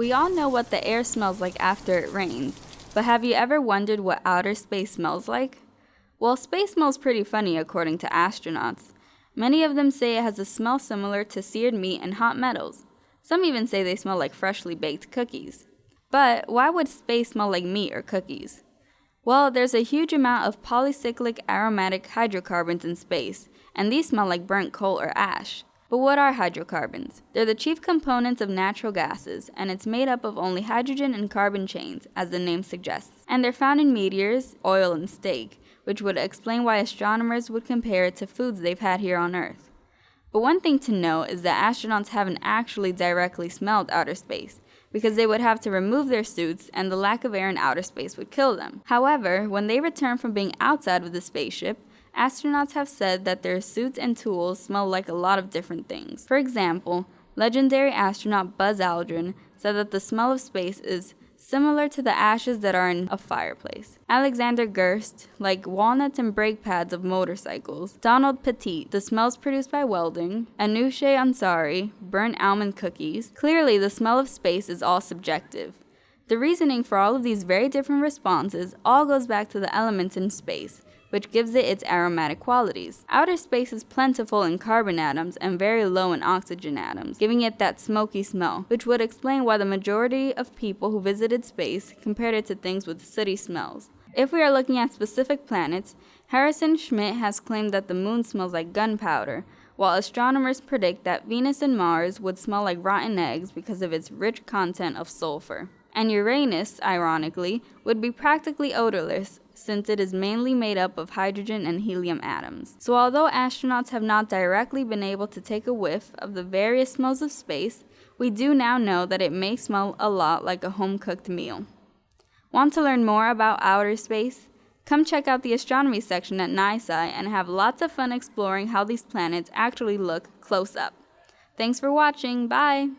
We all know what the air smells like after it rains, but have you ever wondered what outer space smells like? Well, space smells pretty funny according to astronauts. Many of them say it has a smell similar to seared meat and hot metals. Some even say they smell like freshly baked cookies. But why would space smell like meat or cookies? Well, there's a huge amount of polycyclic aromatic hydrocarbons in space, and these smell like burnt coal or ash. But what are hydrocarbons? They're the chief components of natural gases, and it's made up of only hydrogen and carbon chains, as the name suggests. And they're found in meteors, oil, and steak, which would explain why astronomers would compare it to foods they've had here on Earth. But one thing to note is that astronauts haven't actually directly smelled outer space, because they would have to remove their suits and the lack of air in outer space would kill them. However, when they return from being outside of the spaceship, Astronauts have said that their suits and tools smell like a lot of different things. For example, legendary astronaut Buzz Aldrin said that the smell of space is similar to the ashes that are in a fireplace. Alexander Gerst, like walnuts and brake pads of motorcycles. Donald Pettit, the smells produced by welding. Anousheh Ansari, burnt almond cookies. Clearly, the smell of space is all subjective. The reasoning for all of these very different responses all goes back to the elements in space, which gives it its aromatic qualities. Outer space is plentiful in carbon atoms and very low in oxygen atoms, giving it that smoky smell, which would explain why the majority of people who visited space compared it to things with city smells. If we are looking at specific planets, Harrison Schmitt has claimed that the moon smells like gunpowder, while astronomers predict that Venus and Mars would smell like rotten eggs because of its rich content of sulfur. And Uranus, ironically, would be practically odorless, since it is mainly made up of hydrogen and helium atoms. So although astronauts have not directly been able to take a whiff of the various smells of space, we do now know that it may smell a lot like a home-cooked meal. Want to learn more about outer space? Come check out the astronomy section at NYSCI and have lots of fun exploring how these planets actually look close up. Thanks for watching, bye!